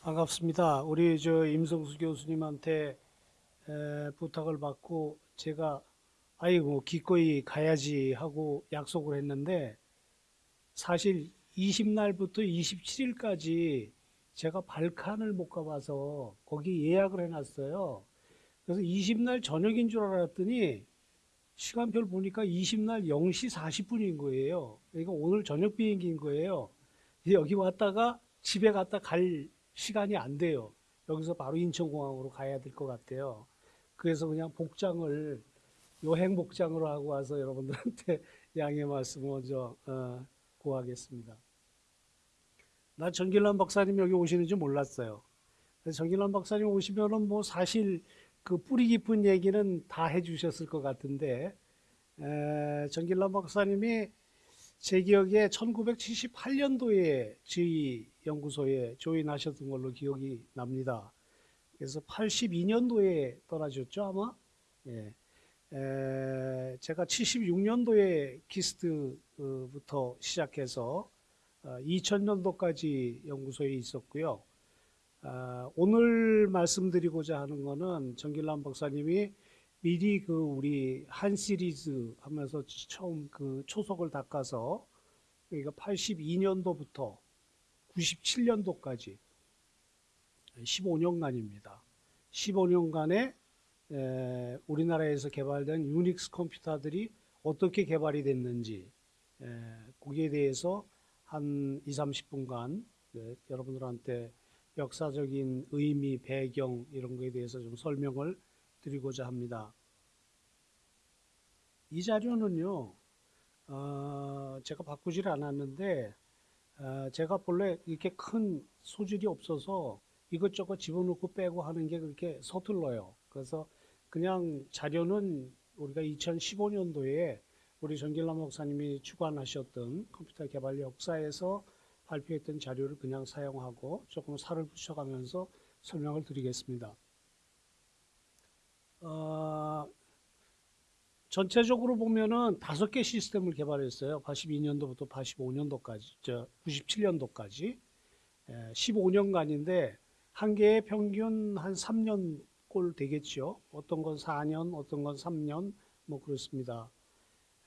반갑습니다. 우리 저 임성수 교수님한테 에, 부탁을 받고 제가 아이고 기꺼이 가야지 하고 약속을 했는데 사실 20날부터 27일까지 제가 발칸을 못 가봐서 거기 예약을 해놨어요. 그래서 20날 저녁인 줄 알았더니 시간표를 보니까 20날 0시 40분인 거예요. 그러니까 오늘 저녁 비행기인 거예요. 여기 왔다가 집에 갔다 갈 시간이 안 돼요. 여기서 바로 인천공항으로 가야 될 것 같아요. 그래서 그냥 복장을 여행 복장으로 하고 와서 여러분들한테 양해 말씀 먼저 어, 구하겠습니다. 나 정길란 박사님 여기 오시는 줄 몰랐어요. 정길란 박사님 오시면은 뭐 사실 그 뿌리 깊은 얘기는 다 해주셨을 것 같은데 에, 정길란 박사님이 제 기억에 1978년도에 저희 연구소에 조인하셨던 걸로 기억이 납니다. 그래서 82년도에 떠나셨죠 아마. 예. 에, 제가 76년도에 키스트부터 시작해서 2000년도까지 어, 연구소에 있었고요. 아, 오늘 말씀드리고자 하는 것은 정길남 박사님이 미리 그 우리 한 시리즈 하면서 처음 그 초석을 닦아서 그러니까 82년도부터 97년도까지 15년간입니다. 15년간에 에, 우리나라에서 개발된 유닉스 컴퓨터들이 어떻게 개발이 됐는지 에, 거기에 대해서 한 2, 30분간 네, 여러분들한테 역사적인 의미, 배경 이런 거에 대해서 좀 설명을 드리고자 합니다. 이 자료는요, 어, 제가 바꾸질 않았는데, 어, 제가 본래 이렇게 큰 소질이 없어서 이것저것 집어넣고 빼고 하는 게 그렇게 서툴러요. 그래서 그냥 자료는 우리가 2015년도에 우리 전길남 목사님이 주관하셨던 컴퓨터 개발 역사에서 발표했던 자료를 그냥 사용하고 조금 살을 붙여가면서 설명을 드리겠습니다. 어, 전체적으로 보면은 다섯 개 시스템을 개발했어요. 82년도부터 85년도까지, 저 97년도까지 15년간인데 한 개의 평균 한 3년 꼴 되겠죠. 어떤 건 4년, 어떤 건 3년, 뭐 그렇습니다.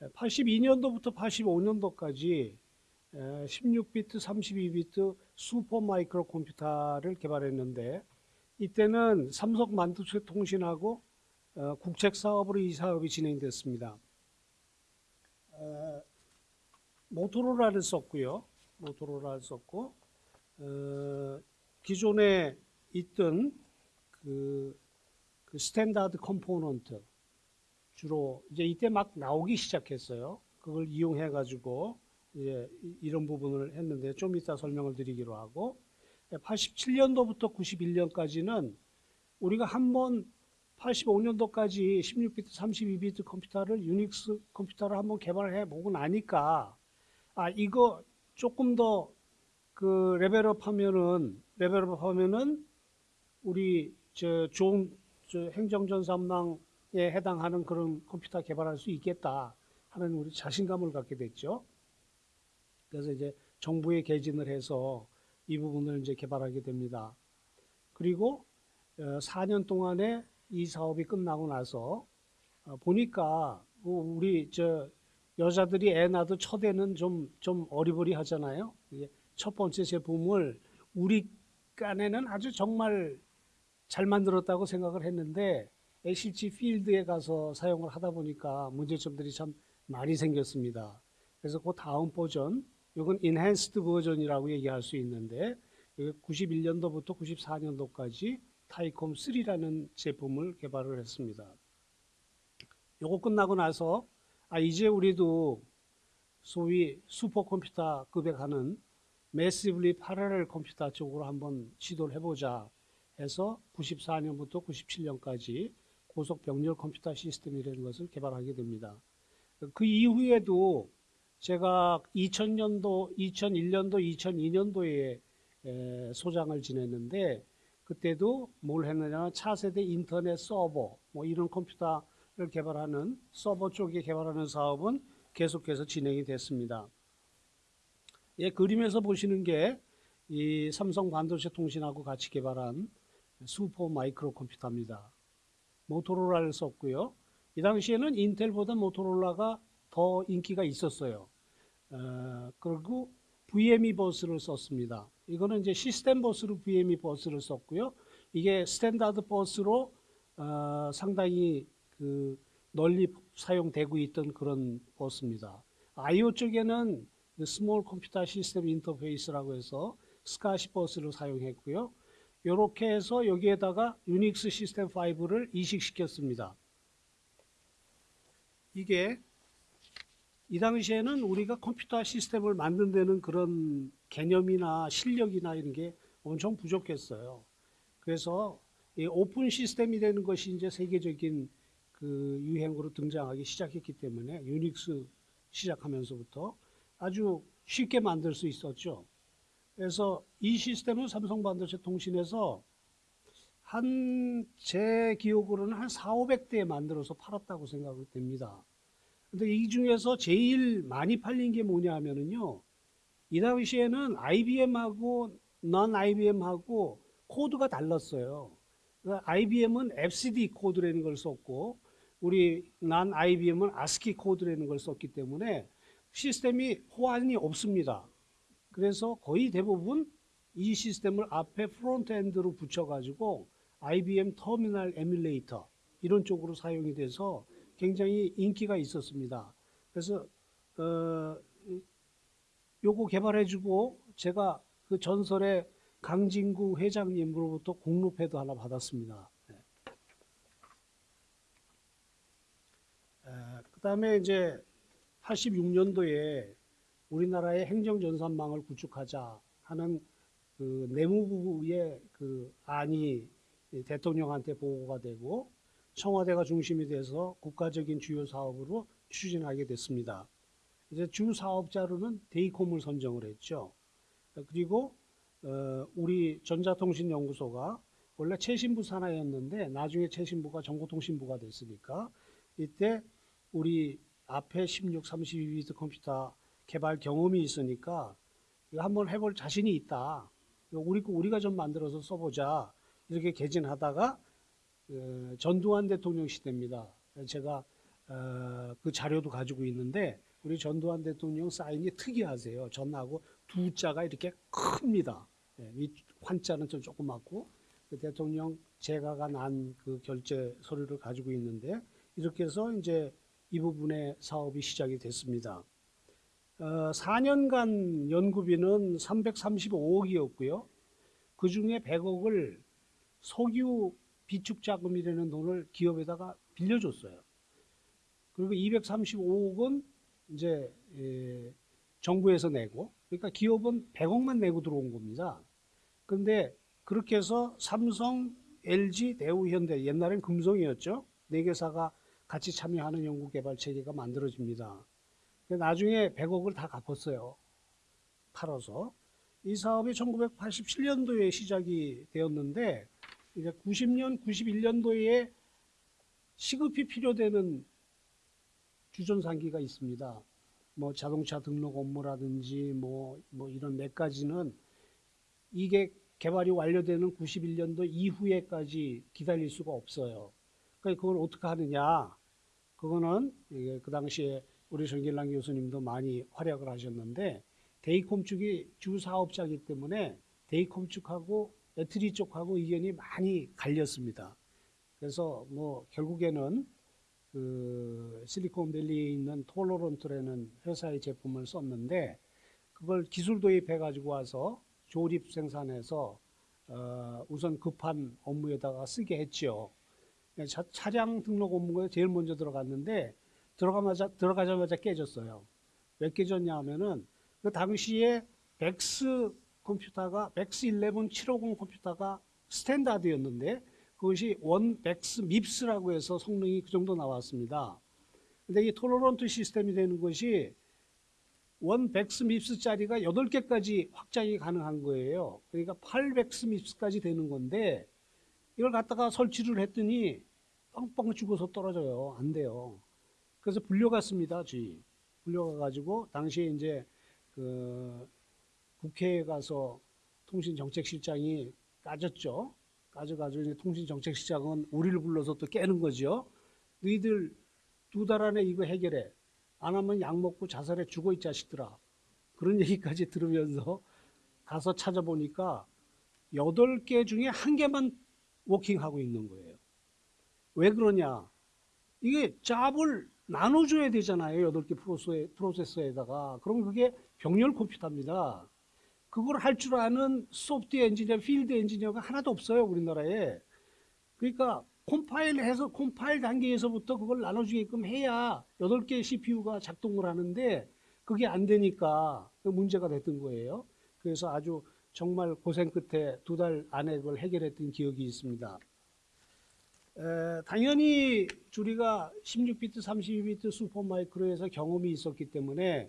82년도부터 85년도까지 16비트, 32비트 슈퍼 마이크로 컴퓨터를 개발했는데 이때는 삼성 반도체 통신하고 어, 국책 사업으로 이 사업이 진행됐습니다. 모토로라를 썼고요. 모토로라를 썼고 어, 기존에 있던 그, 그 standard component 주로 이제 이때 막 나오기 시작했어요. 그걸 이용해 가지고 이제 이런 부분을 했는데 좀 이따 설명을 드리기로 하고 87년도부터 91년까지는 우리가 한번 85년도까지 16비트, 32비트 컴퓨터를 유닉스 컴퓨터를 한번 개발해 보고 나니까 아 이거 조금 더 그 level up 하면은 level up 하면은 우리 저 좋은 저 행정전산망에 해당하는 그런 컴퓨터 개발할 수 있겠다 하는 우리 자신감을 갖게 됐죠. 그래서 이제 정부에 개진을 해서 이 부분을 이제 개발하게 됩니다. 그리고 4년 어, 동안에 이 사업이 끝나고 나서 어, 보니까 우리 저 여자들이 애 낳아도 첫애는 좀, 좀 어리버리 하잖아요. 첫 번째 제품을 우리 깐에는 아주 정말 잘 만들었다고 생각을 했는데 실제 필드에 가서 사용을 하다 보니까 문제점들이 참 많이 생겼습니다. 그래서 그 다음 버전 이건 enhanced 버전이라고 얘기할 수 있는데 91년도부터 94년도까지 타이콤 3라는 제품을 개발을 했습니다. 요거 끝나고 나서 아 이제 우리도 소위 슈퍼컴퓨터급에 가는 massively parallel 컴퓨터 쪽으로 한번 시도를 해보자 해서 94년부터 97년까지 고속 병렬 컴퓨터 시스템이라는 것을 개발하게 됩니다. 그 이후에도 제가 2000년도, 2001년도, 2002년도에 소장을 지냈는데 그때도 뭘 했느냐 차세대 인터넷 서버 뭐 이런 컴퓨터를 개발하는 서버 쪽에 개발하는 사업은 계속해서 진행이 됐습니다. 예, 그림에서 보시는 게 이 삼성 반도체 통신하고 같이 개발한 슈퍼 마이크로 컴퓨터입니다. 모토로라를 썼고요. 이 당시에는 인텔보다 모토로라가 더 인기가 있었어요. 어, 그리고 VME 버스를 썼습니다. 이거는 이제 시스템 버스로 VME 버스를 썼고요. 이게 standard 버스로 어, 상당히 그 널리 사용되고 있던 그런 버스입니다. IO 쪽에는 small computer system interface라고 해서 SCSI 버스를 사용했고요. 이렇게 해서 여기에다가 유닉스 시스템 5를 이식시켰습니다. 이게 이 당시에는 우리가 컴퓨터 시스템을 만든 데는 그런 개념이나 실력이나 이런 게 엄청 부족했어요. 그래서 이 open system이 되는 것이 이제 세계적인 그 유행으로 등장하기 시작했기 때문에 유닉스 시작하면서부터 아주 쉽게 만들 수 있었죠. 그래서 이 시스템은 삼성 반도체 통신에서 한 제 기억으로는 한 4, 500대 만들어서 팔았다고 생각이 됩니다. 근데 이 중에서 제일 많이 팔린 게 뭐냐 하면은요. 이 당시에는 IBM하고 넌 IBM하고 코드가 달랐어요. IBM은 FCD 코드라는 걸 썼고 우리 난 IBM은 ASCII 코드라는 걸 썼기 때문에 시스템이 호환이 없습니다. 그래서 거의 대부분 이 시스템을 앞에 front-end로 붙여가지고 IBM 터미널 에뮬레이터 이런 쪽으로 사용이 돼서 굉장히 인기가 있었습니다. 그래서 어, 요거 개발해주고 제가 그 전설의 강진구 회장님으로부터 공로패도 하나 받았습니다. 네. 그 다음에 이제 86년도에 우리나라의 행정전산망을 구축하자 하는 그 내무부의 그 안이 대통령한테 보고가 되고 청와대가 중심이 돼서 국가적인 주요 사업으로 추진하게 됐습니다. 이제 주 사업자로는 데이콤을 선정을 했죠. 그리고 어, 우리 전자통신연구소가 원래 최신부 산하였는데 나중에 최신부가 정보통신부가 됐으니까 이때 우리 앞에 16, 32비트 컴퓨터 개발 경험이 있으니까 이거 한번 해볼 자신이 있다. 우리 우리가 좀 만들어서 써보자. 이렇게 개진하다가 어, 전두환 대통령 시대입니다. 제가 어, 그 자료도 가지고 있는데 우리 전두환 대통령 사인이 특이하세요. 전하고 두 자가 이렇게 큽니다. 예, 이 환자는 좀 조그맣고 그 대통령 제가가 난 그 결제 서류를 가지고 있는데 이렇게 해서 이제 이 부분의 사업이 시작이 됐습니다. 어, 4년간 연구비는 335억이었고요. 그 중에 100억을 석유 비축 자금이라는 돈을 기업에다가 빌려줬어요. 그리고 235억은 이제 에, 정부에서 내고, 그러니까 기업은 100억만 내고 들어온 겁니다. 근데 그렇게 해서 삼성, LG, 대우, 현대, 옛날엔 금성이었죠. 네 개사가 같이 참여하는 연구개발 체계가 만들어집니다. 나중에 100억을 다 갚았어요. 팔아서. 이 사업이 1987년도에 시작이 되었는데 이제 90년, 91년도에 시급히 필요되는 주전산기가 있습니다. 뭐 자동차 등록 업무라든지 뭐, 뭐 이런 몇 가지는 이게 개발이 완료되는 91년도 이후에까지 기다릴 수가 없어요. 그러니까 그걸 어떻게 하느냐. 그거는 그 당시에 우리 정길랑 교수님도 많이 활약을 하셨는데 데이콤 쪽이 주 사업자이기 때문에 데이콤 쪽하고 배터리 쪽하고 의견이 많이 갈렸습니다. 그래서 뭐 결국에는 그 실리콘밸리에 있는 톨로런트라는 회사의 제품을 썼는데 그걸 기술 도입해 가지고 와서 조립 생산해서 어 우선 급한 업무에다가 쓰게 했죠. 차, 차량 등록 업무가 제일 먼저 들어갔는데 들어가마자 들어가자마자 깨졌어요. 왜 깨졌냐 하면은 그 당시에 VAX 컴퓨터가 VAX 11 750 컴퓨터가 standard였는데 그것이 one VAX MIPS라고 해서 성능이 그 정도 나왔습니다. 근데 이 토로런트 시스템이 되는 것이 원 백스 밉스짜리가 8개까지 확장이 가능한 거예요. 그러니까 8백스 밉스까지 되는 건데 이걸 갖다가 설치를 했더니 뻥뻥 죽어서 떨어져요. 안 돼요. 그래서 불려갔습니다. 주의. 불려가가지고 당시에 이제 그 국회에 가서 통신정책실장이 까졌죠. 까져가지고 통신정책실장은 우리를 불러서 또 깨는 거죠. 너희들 두 달 안에 이거 해결해. 안 하면 약 먹고 자살해 죽어 이 자식들아. 그런 얘기까지 들으면서 가서 찾아보니까 여덟 개 중에 한 개만 워킹하고 있는 거예요. 왜 그러냐? 이게 잡을 나눠줘야 되잖아요. 여덟 개 프로세서에, 프로세서에다가. 그럼 그게 병렬 컴퓨터입니다. 그걸 할 줄 아는 소프트웨어 엔지니어, 필드 엔지니어가 하나도 없어요. 우리나라에. 그러니까 컴파일 해서 컴파일 단계에서부터 그걸 나눠주게끔 해야 여덟 개 CPU가 작동을 하는데 그게 안 되니까 그 문제가 됐던 거예요. 그래서 아주 정말 고생 끝에 두 달 안에 그걸 해결했던 기억이 있습니다. 에, 당연히 우리가 16비트, 32비트 super micro에서 경험이 있었기 때문에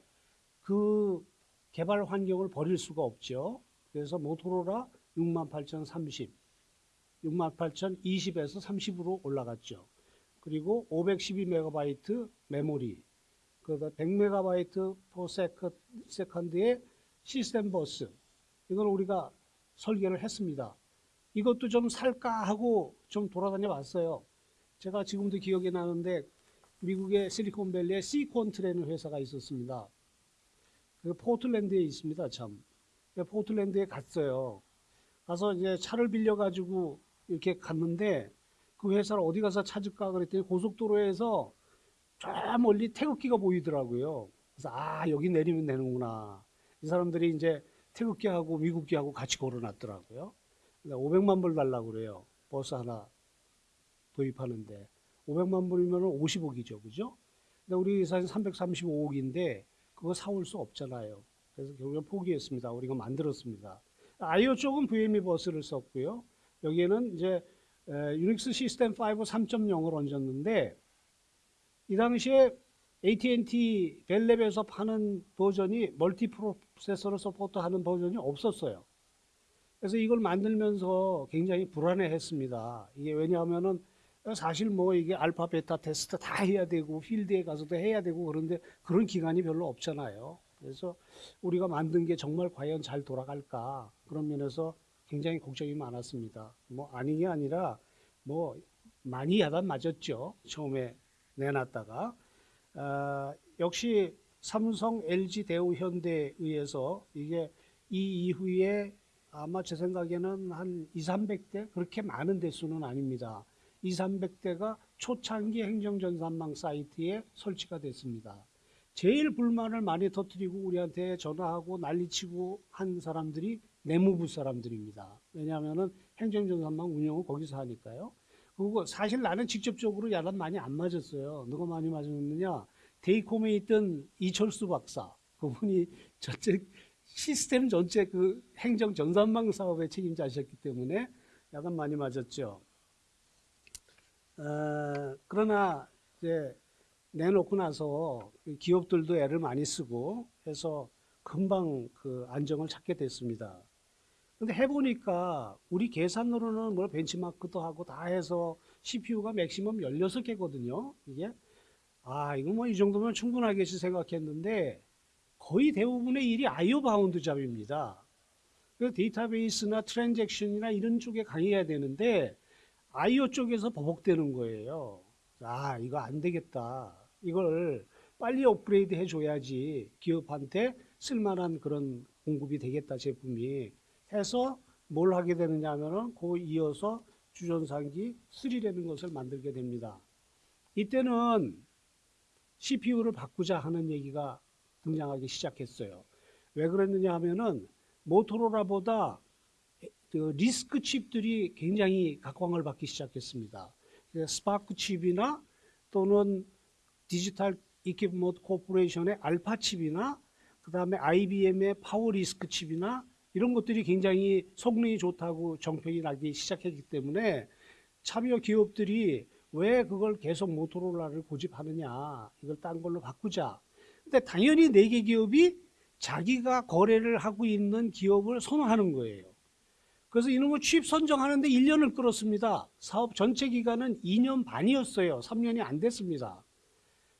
그 개발 환경을 버릴 수가 없죠. 그래서 모토로라 68030, 68020에서 30으로 올라갔죠. 그리고 512MB 메모리, 그다음 100MB per second의 시스템 버스, 이걸 우리가 설계를 했습니다. 이것도 좀 살까 하고 좀 돌아다녀 봤어요. 제가 지금도 기억이 나는데 미국의 실리콘밸리에 시콘트라는 회사가 있었습니다. 그 포틀랜드에 있습니다, 참. 그 포틀랜드에 갔어요. 가서 이제 차를 빌려가지고 이렇게 갔는데 그 회사를 어디 가서 찾을까 그랬더니 고속도로에서 저 멀리 태극기가 보이더라고요. 그래서 아, 여기 내리면 되는구나. 이 사람들이 이제 태극기하고 미국기하고 같이 걸어놨더라고요. 500만 불 달라고 그래요. 버스 하나 도입하는데. 500만 불이면 50억이죠. 그죠? 근데 우리 회사는 335억인데 그거 사올 수 없잖아요. 그래서 결국엔 포기했습니다. 우리가 만들었습니다. I/O 쪽은 VME 버스를 썼고요. 여기에는 이제 UNIX System 5 3.0을 얹었는데 이 당시에 AT&T Bell Lab에서 파는 버전이 multi processor를 support하는 버전이 없었어요. 그래서 이걸 만들면서 굉장히 불안해했습니다. 이게 왜냐하면은 사실 뭐 이게 알파 베타 테스트 다 해야 되고 필드에 가서도 해야 되고 그런데 그런 기간이 별로 없잖아요. 그래서 우리가 만든 게 정말 과연 잘 돌아갈까 그런 면에서 굉장히 걱정이 많았습니다. 뭐 아닌 게 아니라 뭐 많이 야단 맞았죠. 처음에 내놨다가 어, 역시 삼성, LG, 대우, 현대에 의해서 이게 이 이후에 아마 제 생각에는 한 2, 300대 그렇게 많은 대수는 아닙니다. 2, 300대가 초창기 행정전산망 사이트에 설치가 됐습니다. 제일 불만을 많이 터뜨리고 우리한테 전화하고 난리치고 한 사람들이 내무부 사람들입니다. 왜냐하면 행정전산망 운영을 거기서 하니까요. 그리고 사실 나는 직접적으로 야단 많이 안 맞았어요. 누가 많이 맞았느냐? 데이콤에 있던 이철수 박사. 그분이 전체 시스템 전체 그 행정 전산망 사업의 책임자셨기 때문에 약간 많이 맞았죠. 어, 그러나 이제 내놓고 나서 기업들도 애를 많이 쓰고 해서 금방 그 안정을 찾게 됐습니다. 근데 해보니까 우리 계산으로는 뭐 벤치마크도 하고 다 해서 CPU가 maximum 16개거든요. 이게 아 이거 뭐 이 정도면 충분하겠지 생각했는데 거의 대부분의 일이 I/O bound job입니다. 그 데이터베이스나 트랜잭션이나 이런 쪽에 강해야 되는데 아이오 쪽에서 버벅대는 거예요. 아 이거 안 되겠다. 이걸 빨리 업그레이드 해줘야지 기업한테 쓸만한 그런 공급이 되겠다 제품이 해서 뭘 하게 되느냐 하면은 그 이어서 주전산기 3라는 것을 만들게 됩니다. 이때는 CPU를 바꾸자 하는 얘기가 등장하기 시작했어요. 왜 그랬느냐 하면은 모토로라보다 그 RISC 칩들이 굉장히 각광을 받기 시작했습니다. SPARC 칩이나 또는 Digital Equipment Corporation의 Alpha 칩이나 그 다음에 IBM의 Power RISC 칩이나 이런 것들이 굉장히 성능이 좋다고 정평이 나기 시작했기 때문에 참여 기업들이 왜 그걸 계속 모토로라를 고집하느냐 이걸 딴 걸로 바꾸자 근데 당연히 네 개 기업이 자기가 거래를 하고 있는 기업을 선호하는 거예요 그래서 이놈의 칩 선정하는데 1년을 끌었습니다 사업 전체 기간은 2년 반이었어요 3년이 안 됐습니다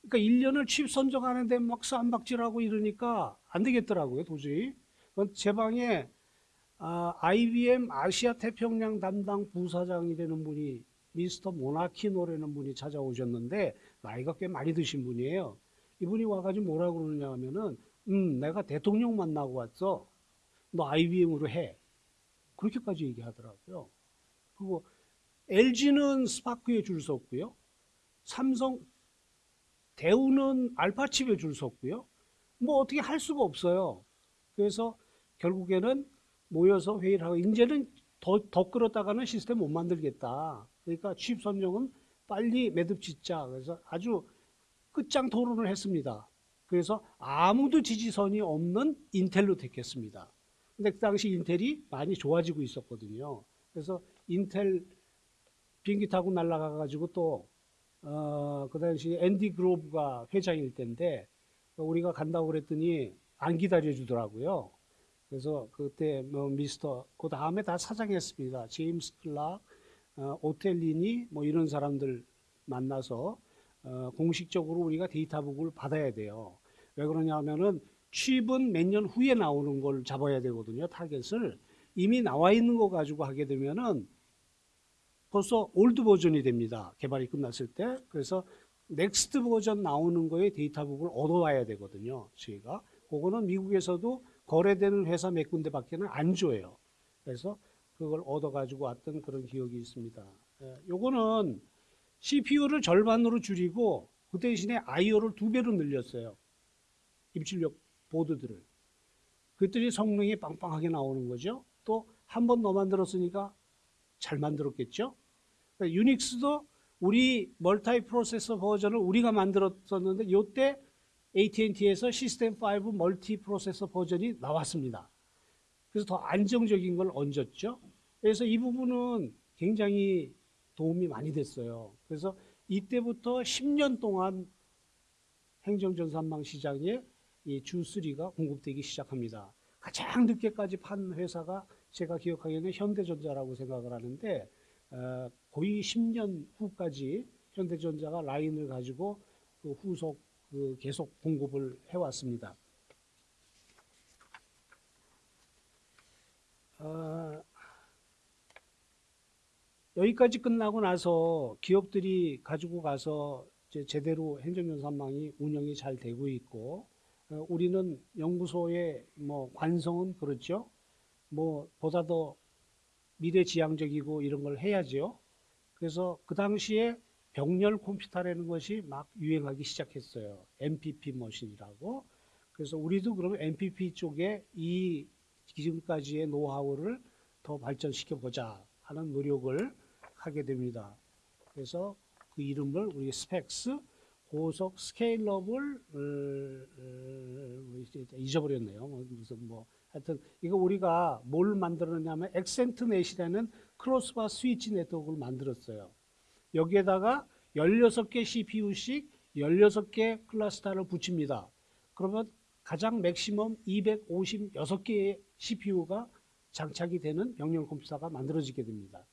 그러니까 1년을 칩 선정하는데 막 쌈박질하고 이러니까 안 되겠더라고요 도저히 제 방에 아, IBM 아시아 태평양 담당 부사장이 되는 분이 미스터 모나키노라는 분이 찾아오셨는데 나이가 꽤 많이 드신 분이에요. 이분이 와가지고 뭐라 그러느냐 하면은 음 내가 대통령 만나고 왔어. 너 IBM으로 해. 그렇게까지 얘기하더라고요. 그리고 LG는 스파크에 줄 섰고요. 삼성, 대우는 알파칩에 줄 섰고요. 뭐 어떻게 할 수가 없어요. 그래서 결국에는 모여서 회의를 하고 이제는 더, 더 끌었다가는 시스템 못 만들겠다. 그러니까 취입 선정은 빨리 매듭 짓자. 그래서 아주 끝장 토론을 했습니다. 그래서 아무도 지지선이 없는 인텔로 택했습니다. 근데 그 당시 인텔이 많이 좋아지고 있었거든요. 그래서 인텔 비행기 타고 날아가 가지고 또 어, 그 당시 앤디 그로브가 회장일 때인데 우리가 간다고 그랬더니 안 기다려 주더라고요. 그래서 그때 뭐 미스터 그 다음에 다 사장했습니다. 제임스 클락, 어, 오텔리니 뭐 이런 사람들 만나서 어, 공식적으로 우리가 data book을 받아야 돼요. 왜 그러냐면은 칩은 몇 년 후에 나오는 걸 잡아야 되거든요. 타겟을 이미 나와 있는 거 가지고 하게 되면은 벌써 old 버전이 됩니다. 개발이 끝났을 때. 그래서 next 버전 나오는 거에 data book을 얻어와야 되거든요. 저희가. 그거는 미국에서도 거래되는 회사 몇 군데 밖에는 안 줘요. 그래서 그걸 얻어가지고 왔던 그런 기억이 있습니다. 예, 요거는 CPU를 절반으로 줄이고 그 대신에 IO를 두 배로 늘렸어요. 입출력 보드들을. 그랬더니 성능이 빵빵하게 나오는 거죠. 또 한 번 더 만들었으니까 잘 만들었겠죠. 그러니까 유닉스도 우리 멀타이 프로세서 버전을 우리가 만들었었는데 요때 AT&T에서 시스템 5 멀티 프로세서 버전이 나왔습니다. 그래서 더 안정적인 걸 얹었죠. 그래서 이 부분은 굉장히 도움이 많이 됐어요. 그래서 이때부터 10년 동안 행정전산망 시장에 이 주3가 공급되기 시작합니다. 가장 늦게까지 판 회사가 제가 기억하기에는 현대전자라고 생각을 하는데 어, 거의 10년 후까지 현대전자가 라인을 가지고 그 후속 그 계속 공급을 해왔습니다. 어, 여기까지 끝나고 나서 기업들이 가지고 가서 제대로 행정연산망이 운영이 잘 되고 있고 어, 우리는 연구소의 뭐 관성은 그렇죠. 뭐 보다 더 미래지향적이고 이런 걸 해야죠. 그래서 그 당시에 병렬 컴퓨터라는 것이 막 유행하기 시작했어요. MPP 머신이라고. 그래서 우리도 그러면 MPP 쪽에 이 지금까지의 노하우를 더 발전시켜 보자 하는 노력을 하게 됩니다. 그래서 그 이름을 우리 SPAX 고속 scalable 어, 어, 잊어버렸네요. 뭐 무슨 뭐 하여튼 이거 우리가 뭘 만들었냐면 Xcent-Net이라는 crossbar 스위치 네트워크를 만들었어요. 여기에다가 16개 CPU씩 16개 클러스터를 붙입니다. 그러면 가장 맥시멈 256개의 CPU가 장착이 되는 명령 컴퓨터가 만들어지게 됩니다.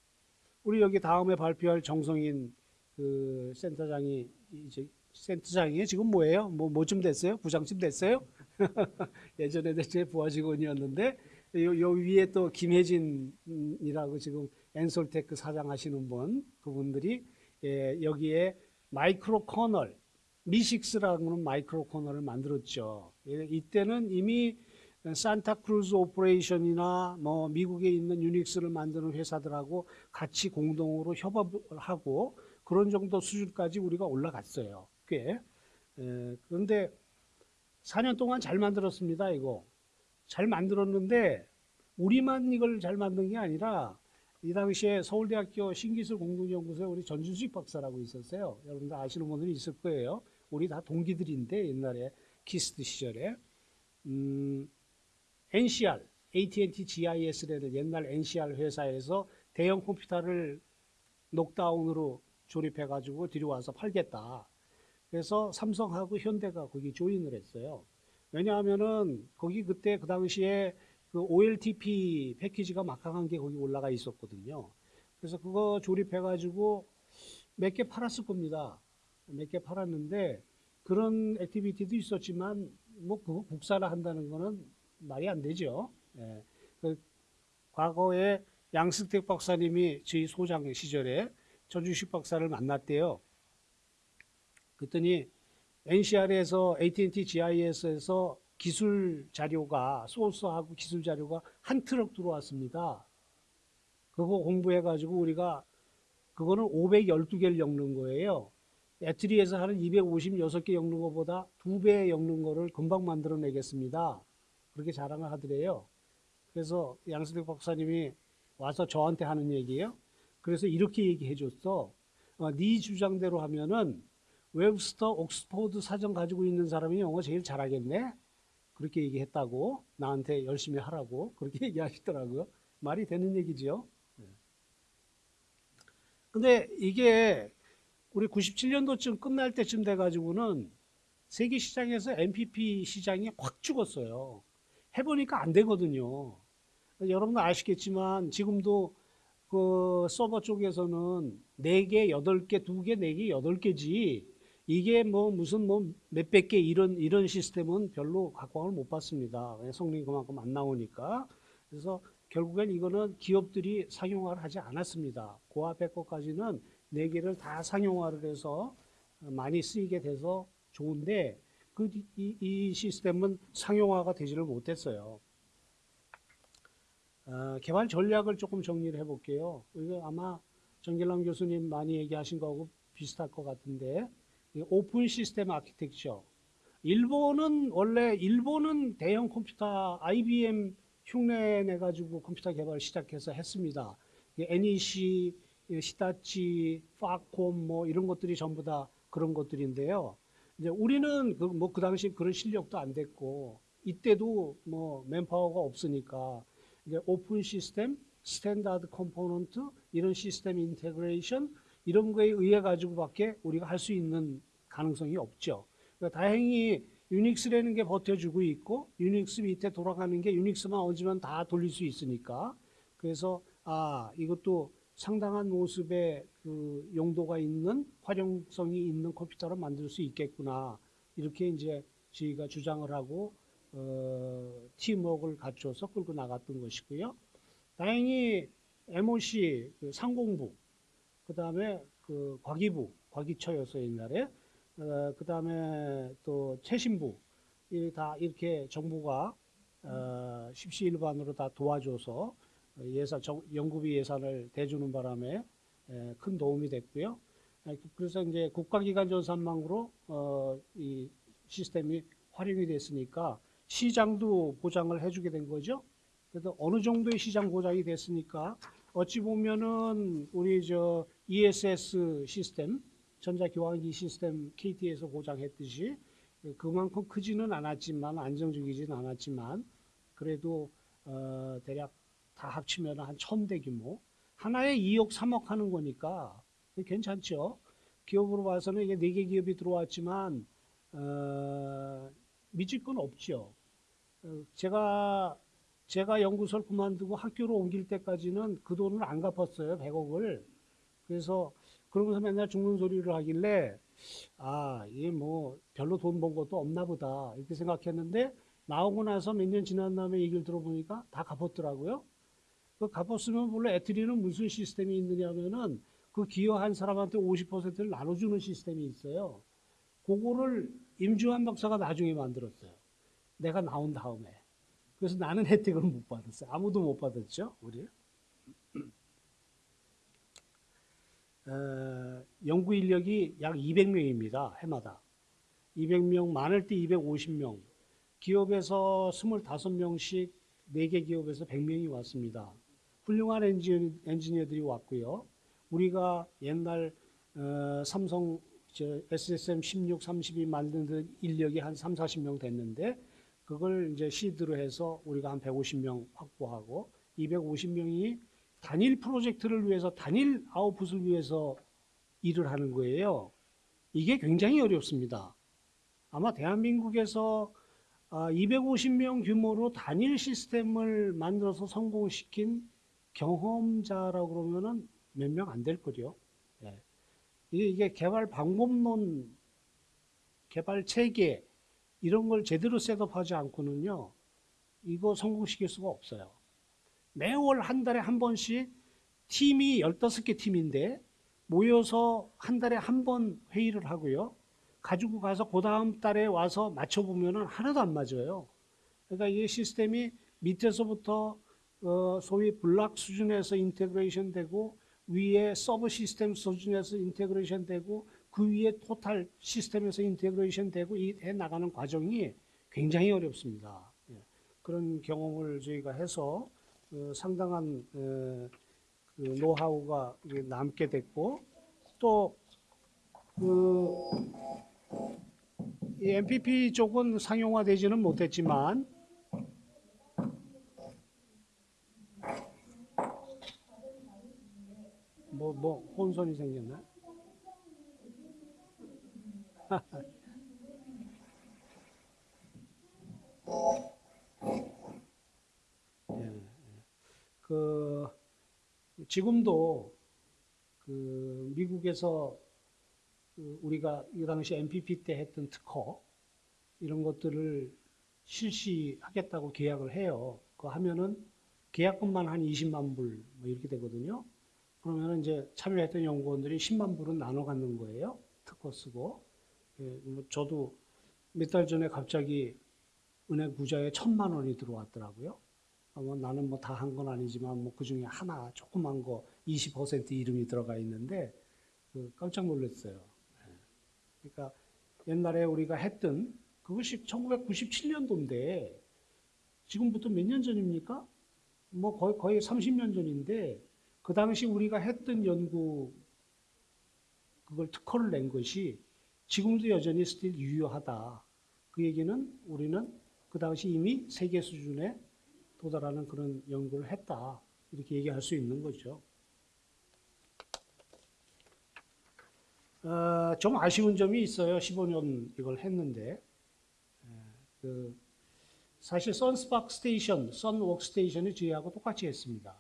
우리 여기 다음에 발표할 정성인 그 센터장이 이제 센터장이 지금 뭐예요? 뭐 뭐쯤 됐어요? 부장쯤 됐어요? 예전에 제 부하 직원이었는데 요, 요 위에 또 김혜진이라고 지금 엔솔테크 사장 하시는 분 그분들이 예, 여기에 micro kernel MISIX라는 micro kernel을 만들었죠. 예, 이때는 이미 Santa Cruz Operation이나 뭐 미국에 있는 UNIX를 만드는 회사들하고 같이 공동으로 협업을 하고 그런 정도 수준까지 우리가 올라갔어요. 꽤. 에, 그런데 4년 동안 잘 만들었습니다. 이거 잘 만들었는데 우리만 이걸 잘 만든 게 아니라 이 당시에 서울대학교 신기술 공동연구소에 우리 전주식 박사라고 있었어요. 여러분들 아시는 분들이 있을 거예요. 우리 다 동기들인데 옛날에 KIST 시절에 음, NCR, AT&T GIS라는 옛날 NCR 회사에서 대형 컴퓨터를 녹다운으로 조립해가지고 들여와서 팔겠다. 그래서 삼성하고 현대가 거기 join을 했어요. 왜냐하면은 거기 그때 그 당시에 그 OLTP 패키지가 막강한 게 거기 올라가 있었거든요. 그래서 그거 조립해가지고 몇 개 팔았을 겁니다. 몇 개 팔았는데 그런 activity도 있었지만 뭐 그거 국산화를 한다는 거는 말이 안 되죠. 예. 그 과거에 양승택 박사님이 저희 소장 시절에 전주식 박사를 만났대요. 그랬더니 NCR에서 AT&T GIS에서 기술 자료가 소스하고 기술 자료가 한 트럭 들어왔습니다. 그거 공부해가지고 우리가 그거는 512개를 엮는 거예요. 애트리에서 하는 256개 엮는 것보다 두 배 엮는 거를 금방 만들어내겠습니다. 그렇게 자랑을 하더래요. 그래서 양승택 박사님이 와서 저한테 하는 얘기예요. 그래서 이렇게 얘기해 줬어. 어, 네 주장대로 하면은 웹스터 옥스퍼드 사전 가지고 있는 사람이 영어 제일 잘하겠네. 그렇게 얘기했다고 나한테 열심히 하라고 그렇게 얘기하시더라고요. 말이 되는 얘기지요. 네. 근데 이게 우리 97년도쯤 끝날 때쯤 돼가지고는 세계 시장에서 MPP 시장이 확 죽었어요. 해보니까 안 되거든요. 여러분도 아시겠지만 지금도 그 서버 쪽에서는 4개, 8개, 2개, 4개, 8개지 이게 뭐 무슨 뭐 몇백 개 이런 이런 시스템은 별로 각광을 못 받습니다. 성능이 그만큼 안 나오니까. 그래서 결국엔 이거는 기업들이 상용화를 하지 않았습니다. 고압 백업까지는 네 개를 다 상용화를 해서 많이 쓰이게 돼서 좋은데 그 이, 이 시스템은 상용화가 되지를 못했어요. 어, 개발 전략을 조금 정리를 해볼게요. 이거 아마 전길남 교수님 많이 얘기하신 거하고 비슷할 것 같은데 open system architecture. 일본은 원래 일본은 대형 컴퓨터 IBM 흉내 내 가지고 컴퓨터 개발 시작해서 했습니다. NEC, 히타치, 파콤 뭐 이런 것들이 전부 다 그런 것들인데요. 이제 우리는 그 뭐 그 당시 그런 실력도 안 됐고 이때도 뭐 맨파워가 없으니까 이제 open system, standard component 이런 system integration 이런 거에 의해 가지고밖에 우리가 할 수 있는 가능성이 없죠. 그러니까 다행히 유닉스라는 게 버텨주고 있고 유닉스 밑에 돌아가는 게 유닉스만 얹으면 다 돌릴 수 있으니까 그래서 아 이것도 상당한 모습의 그 용도가 있는 활용성이 있는 컴퓨터를 만들 수 있겠구나 이렇게 이제 저희가 주장을 하고 어, 팀워크를 갖춰서 끌고 나갔던 것이고요. 다행히 MOC 그 상공부 그 다음에 그 과기부, 과기처였어 옛날에. 어, 그 다음에 또 최신부, 다 이렇게 정부가 어, 십시일반으로 다 도와줘서 예산, 정, 연구비 예산을 대주는 바람에 에, 큰 도움이 됐고요. 그래서 이제 국가기관 전산망으로 어, 이 시스템이 활용이 됐으니까 시장도 보장을 해주게 된 거죠. 그래서 어느 정도의 시장 보장이 됐으니까 어찌 보면은 우리 저 ESS 시스템, 전자교환기 시스템 KT에서 보장했듯이 그만큼 크지는 않았지만 안정적이지는 않았지만 그래도 어 대략 다 합치면 한 천 대 규모 하나에 2억 3억 하는 거니까 괜찮죠. 기업으로 봐서는 이게 네개 기업이 들어왔지만 어 미칠 건 없죠. 어, 제가 제가 연구소를 그만두고 학교로 옮길 때까지는 그 돈을 안 갚았어요. 100억을. 그래서 그러면서 맨날 죽는 소리를 하길래 아, 이게 뭐 별로 돈 번 것도 없나 보다. 이렇게 생각했는데 나오고 나서 몇 년 지난 다음에 얘기를 들어보니까 다 갚았더라고요. 그 갚았으면 원래 애트리는 무슨 시스템이 있느냐면은 그 기여한 사람한테 50%를 나눠주는 시스템이 있어요. 그거를 임주환 박사가 나중에 만들었어요. 내가 나온 다음에. 그래서 나는 혜택을 못 받았어요. 아무도 못 받았죠, 우리. 어, 연구 인력이 약 200명입니다. 해마다. 200명, 많을 때 250명. 기업에서 25명씩 4개 기업에서 100명이 왔습니다. 훌륭한 엔지니, 엔지니어들이 왔고요. 우리가 옛날 어, 삼성 SSM 16, 32 만드는 인력이 한 3, 40명 됐는데 그걸 이제 시드로 해서 우리가 한 150명 확보하고 250명이 단일 프로젝트를 위해서 단일 아웃풋을 위해서 일을 하는 거예요. 이게 굉장히 어렵습니다. 아마 대한민국에서 250명 아, 규모로 단일 시스템을 만들어서 성공시킨 경험자라고 그러면은 몇 명 안 될 거죠. 예. 이게 개발 방법론, 개발 체계, 이런 걸 제대로 셋업하지 않고는요, 이거 성공시킬 수가 없어요. 매월 한 달에 한 번씩 팀이 15개 팀인데 모여서 한 달에 한 번 회의를 하고요. 가지고 가서 그 다음 달에 와서 맞춰보면 하나도 안 맞아요. 그러니까 이 시스템이 밑에서부터 어, 소위 블락 수준에서 integration 되고 위에 sub system 수준에서 integration 되고 그 위에 total system에서 integration 되고 이해 나가는 과정이 굉장히 어렵습니다. 예. 그런 경험을 저희가 해서 어, 상당한 어, 그 노하우가 남게 됐고 또그 이 MPP 쪽은 상용화되지는 못했지만 뭐 뭐 혼선이 생겼나? 예, 예. 그 지금도 그 미국에서 그 우리가 이 당시 MPP 때 했던 특허 이런 것들을 실시하겠다고 계약을 해요. 그거 하면은 계약금만 한 20만 불 뭐 이렇게 되거든요. 그러면 이제 참여했던 연구원들이 10만 불은 나눠 갖는 거예요. 특허 쓰고. 예, 뭐 저도 몇 달 전에 갑자기 은행 구자에 천만 원이 들어왔더라고요. 아, 뭐 나는 뭐 다 한 건 아니지만 뭐 그 중에 하나 조그만 거 20% 이름이 들어가 있는데 그 깜짝 놀랐어요. 예. 그러니까 옛날에 우리가 했던 그것이 1997년도인데 지금부터 몇 년 전입니까? 뭐 거의 거의 30년 전인데 그 당시 우리가 했던 연구 그걸 특허를 낸 것이 지금도 여전히 still 유효하다. 그 얘기는 우리는 그 당시 이미 세계 수준에 도달하는 그런 연구를 했다. 이렇게 얘기할 수 있는 거죠. 어, 좀 아쉬운 점이 있어요. 15년 이걸 했는데. 에, 그 사실 Sun SPARC station, Sun workstation이 저희하고 똑같이 했습니다.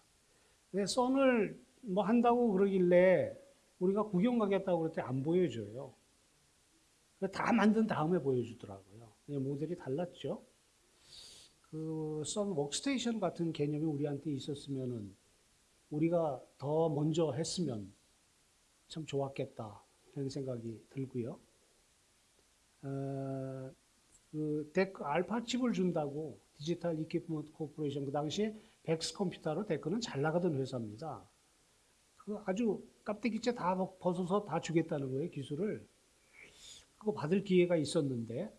근데 Sun을 뭐 한다고 그러길래 우리가 구경 가겠다고 그럴 때 안 보여줘요. 다 만든 다음에 보여주더라고요. 모델이 달랐죠. 그 Sun 워크스테이션 같은 개념이 우리한테 있었으면은 우리가 더 먼저 했으면 참 좋았겠다 그런 생각이 들고요. 어, 그 DEC Alpha 칩을 준다고 Digital Equipment Corporation 그 당시에 VAX 컴퓨터로 DEC는 잘 나가던 회사입니다. 그 아주 깍대기째 다 벗어서 다 주겠다는 거예요 기술을. 그거 받을 기회가 있었는데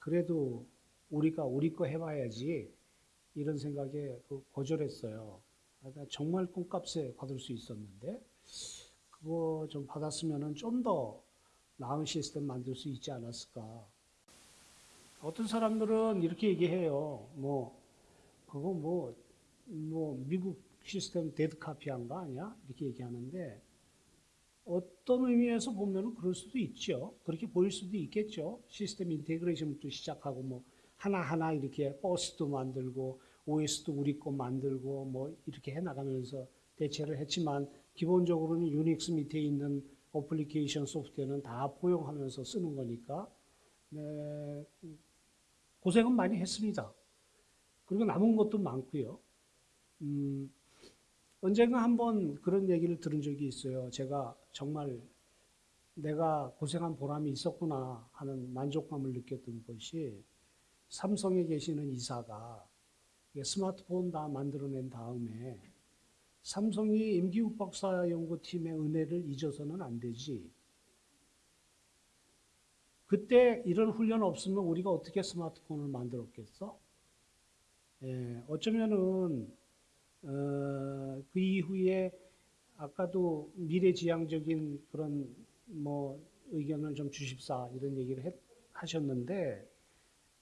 그래도 우리가 우리 거 해봐야지 이런 생각에 그 거절했어요. 그러니까 정말 콩값에 받을 수 있었는데 그거 좀 받았으면 좀 더 나은 시스템 만들 수 있지 않았을까. 어떤 사람들은 이렇게 얘기해요. 뭐 그거 뭐, 뭐 미국 시스템 dead copy한 거 아니야? 이렇게 얘기하는데 어떤 의미에서 보면 그럴 수도 있죠. 그렇게 보일 수도 있겠죠. system integration부터 시작하고 뭐 하나하나 이렇게 버스도 만들고 OS도 우리 거 만들고 뭐 이렇게 해 나가면서 대체를 했지만 기본적으로는 유닉스 밑에 있는 어플리케이션 소프트웨어는 다 포용하면서 쓰는 거니까 네, 고생은 많이 했습니다. 그리고 남은 것도 많고요. 음, 언젠가 한번 그런 얘기를 들은 적이 있어요. 제가 정말 내가 고생한 보람이 있었구나 하는 만족감을 느꼈던 것이 삼성에 계시는 이사가 스마트폰 다 만들어낸 다음에 삼성이 임기욱 박사 연구팀의 은혜를 잊어서는 안 되지. 그때 이런 훈련 없으면 우리가 어떻게 스마트폰을 만들었겠어? 예, 어쩌면은 어, 그 이후에 아까도 미래지향적인 그런 뭐 의견을 좀 주십사 이런 얘기를 했, 하셨는데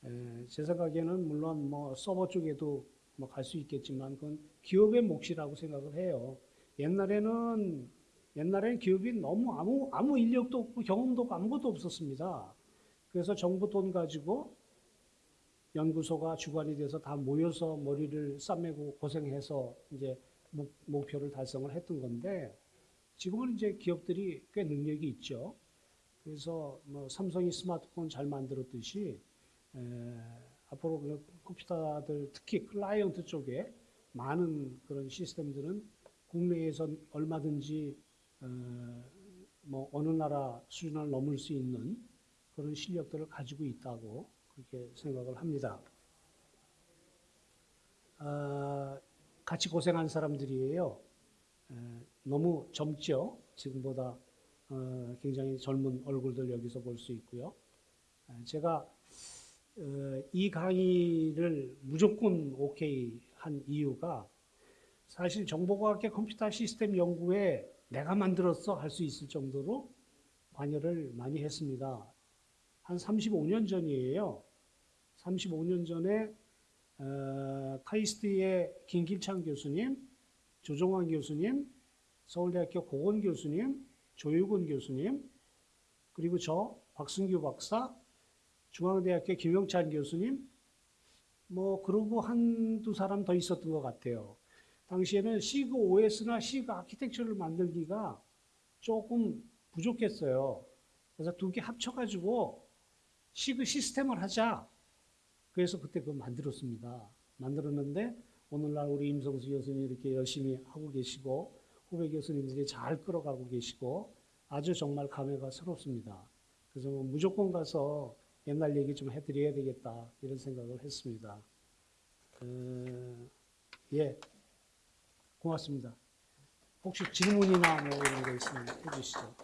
에, 제 생각에는 물론 뭐 서버 쪽에도 뭐 갈 수 있겠지만 그건 기업의 몫이라고 생각을 해요. 옛날에는 옛날에는 기업이 너무 아무 아무 인력도 없고 경험도 없고 아무것도 없었습니다. 그래서 정부 돈 가지고 연구소가 주관이 돼서 다 모여서 머리를 싸매고 고생해서 이제 목, 목표를 달성을 했던 건데 지금은 이제 기업들이 꽤 능력이 있죠. 그래서 뭐 삼성이 스마트폰 잘 만들었듯이 에, 앞으로 그 컴퓨터들 특히 클라이언트 쪽에 많은 그런 시스템들은 국내에서 얼마든지 어, 뭐 어느 나라 수준을 넘을 수 있는 그런 실력들을 가지고 있다고 그렇게 생각을 합니다. 아, 같이 고생한 사람들이에요. 에, 너무 젊죠. 지금보다 어, 굉장히 젊은 얼굴들 여기서 볼 수 있고요. 에, 제가 어, 이 강의를 무조건 오케이 한 이유가 사실 정보과학계 컴퓨터 시스템 연구에 내가 만들었어 할 수 있을 정도로 관여를 많이 했습니다. 한 35년 전이에요. 35년 전에 어, 카이스트의 김길창 교수님, 조종환 교수님, 서울대학교 고건 교수님, 조유근 교수님, 그리고 저 박승규 박사, 중앙대학교 김영찬 교수님, 뭐 그러고 한두 사람 더 있었던 것 같아요. 당시에는 시그 OS나 시그 아키텍처를 만들기가 조금 부족했어요. 그래서 두 개 합쳐가지고 시그 시스템을 하자. 그래서 그때 그거 만들었습니다. 만들었는데 오늘날 우리 임성수 교수님 이렇게 열심히 하고 계시고 후배 교수님들이 잘 끌어가고 계시고 아주 정말 감회가 새롭습니다. 그래서 뭐 무조건 가서 옛날 얘기 좀 해드려야 되겠다 이런 생각을 했습니다. 어, 예, 고맙습니다. 혹시 질문이나 뭐 이런 거 있으면 해주시죠.